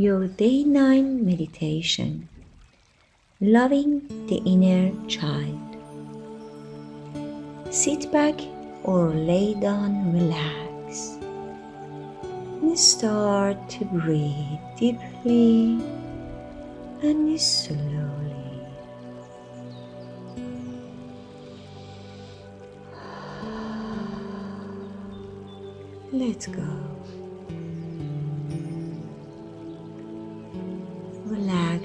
your day 9 meditation, loving the inner child. Sit back or lay down, relax, and start to breathe deeply and slowly. Let's go.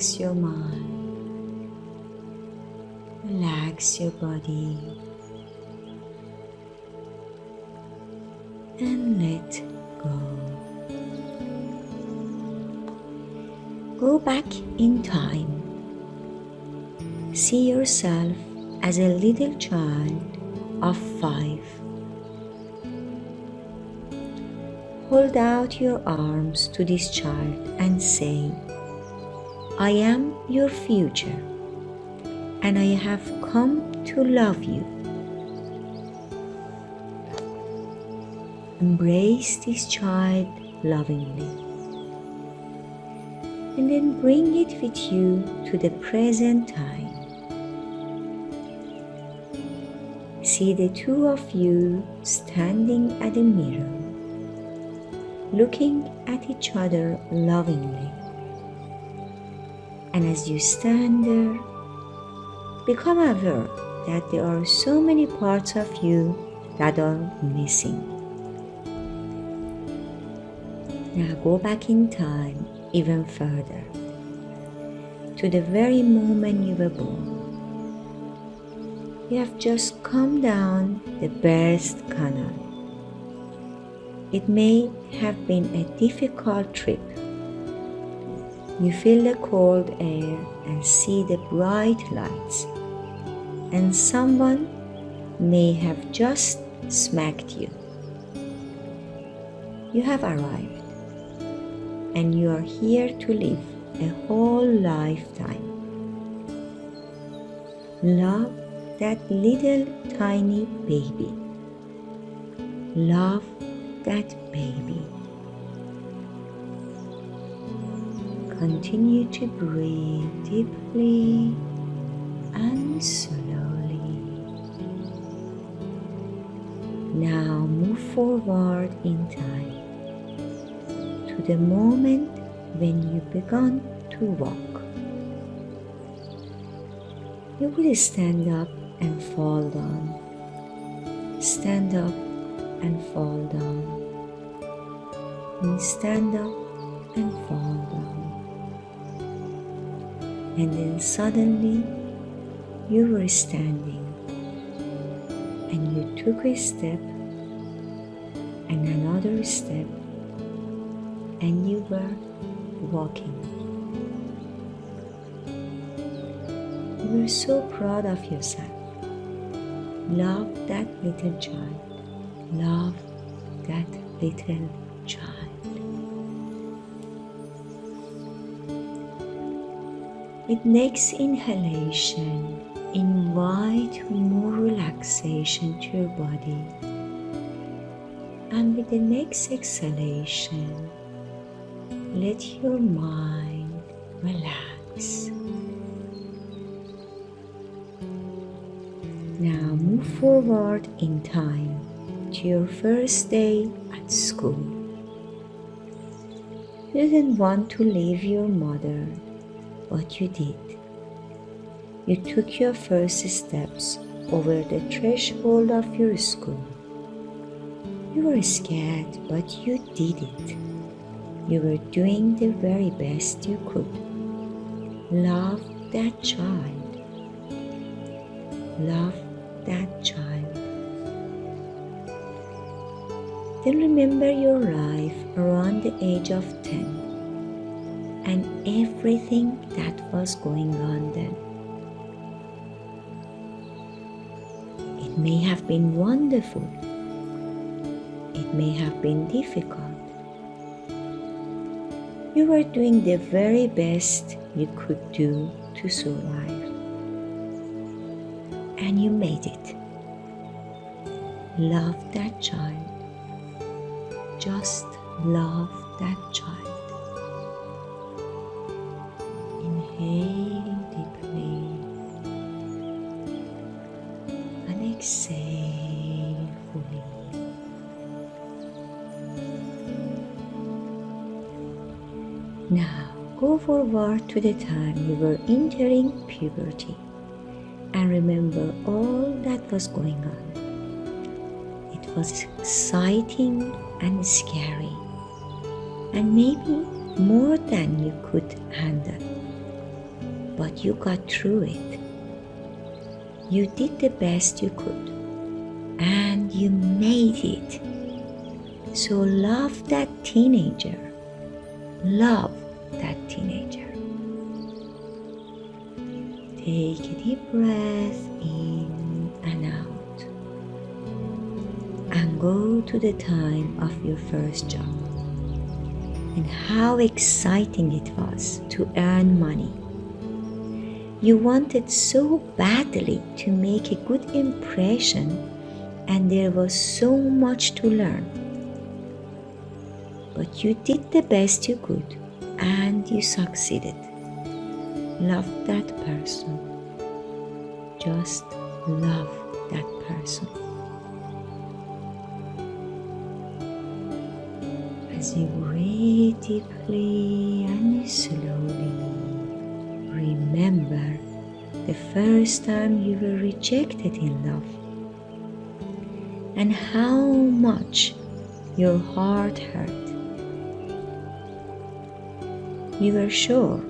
Relax your mind. Relax your body. And let go. Go back in time. See yourself as a little child of five. Hold out your arms to this child and say, I am your future and I have come to love you. Embrace this child lovingly and then bring it with you to the present time. See the two of you standing at the mirror looking at each other lovingly. And as you stand there, become aware that there are so many parts of you that are missing. Now go back in time even further to the very moment you were born. You have just come down the birth canal it may have been a difficult trip. You feel the cold air and see the bright lights, and someone may have just smacked you. You have arrived, and you are here to live a whole lifetime. Love that little tiny baby. Love that baby. Continue to breathe deeply and slowly. Now move forward in time to the moment when you began to walk. You will stand up and fall down. Stand up and fall down. And stand up and fall down. And then suddenly you were standing and you took a step and another step and you were walking. You were so proud of yourself. Love that little child love that little child. With next inhalation, invite more relaxation to your body. And with the next exhalation, let your mind relax. Now move forward in time to your first day at school. You didn't want to leave your mother, but you did. You took your first steps over the threshold of your school. You were scared, but you did it. You were doing the very best you could. Love that child. Love that child. Then remember your life around the age of 10 and everything that was going on then. It may have been wonderful. It may have been difficult. You were doing the very best you could do to survive. And you made it. Love that child just love that child. Inhale deeply and exhale fully. Now go forward to the time you were entering puberty and remember all that was going on. It was exciting and scary, and maybe more than you could handle. But you got through it. You did the best you could, and you made it. So love that teenager. Love that teenager. Take a deep breath in and out. And go to the time of your first job and how exciting it was to earn money. You wanted so badly to make a good impression, and there was so much to learn. But you did the best you could and you succeeded. Love that person. Just love that person. As you breathe deeply and slowly, remember the first time you were rejected in love and how much your heart hurt. You were sure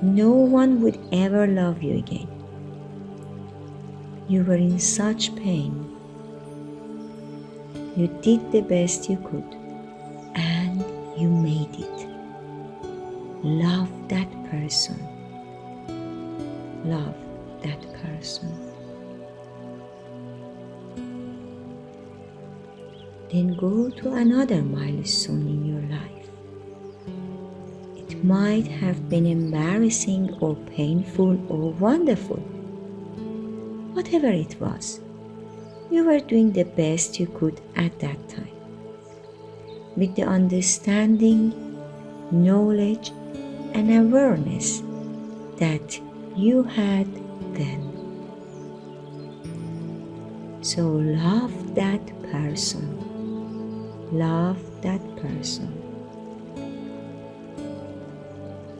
no one would ever love you again. You were in such pain. You did the best you could and you made it. Love that person. Love that person. Then go to another milestone in your life. It might have been embarrassing or painful or wonderful. Whatever it was, you were doing the best you could at that time. With the understanding, knowledge, and awareness that you had then. So love that person. Love that person.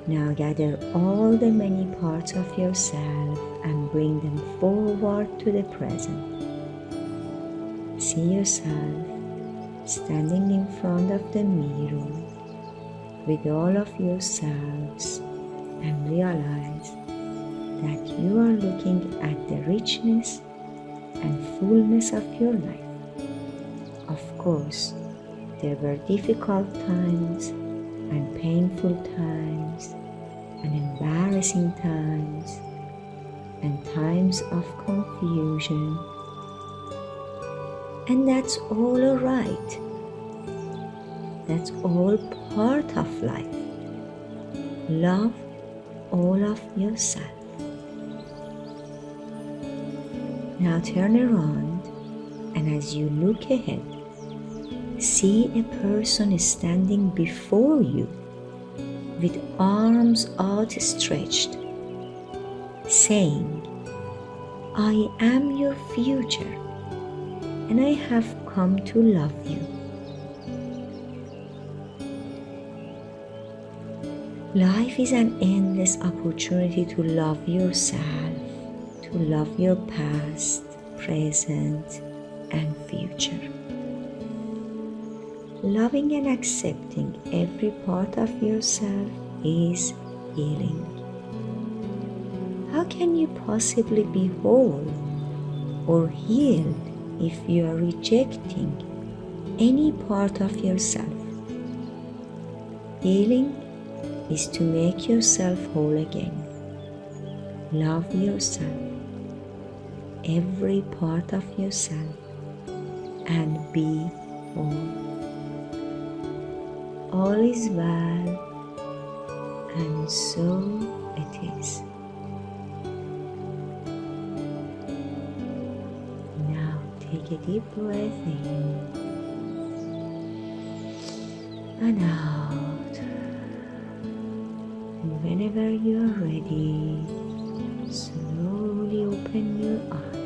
Now gather all the many parts of yourself and bring them forward to the present. See yourself standing in front of the mirror with all of yourselves and realize that you are looking at the richness and fullness of your life. Of course, there were difficult times and painful times and embarrassing times and times of confusion. And that's all alright. That's all part of life. Love all of yourself. Now turn around and as you look ahead, see a person standing before you with arms outstretched, saying, I am your future and I have come to love you. Life is an endless opportunity to love yourself, to love your past, present, and future. Loving and accepting every part of yourself is healing. How can you possibly be whole or healed if you are rejecting any part of yourself? Healing is to make yourself whole again. Love yourself, every part of yourself, and be whole. All is well, and so it is. Now take a deep breath in and out. And whenever you are ready, slowly open your eyes.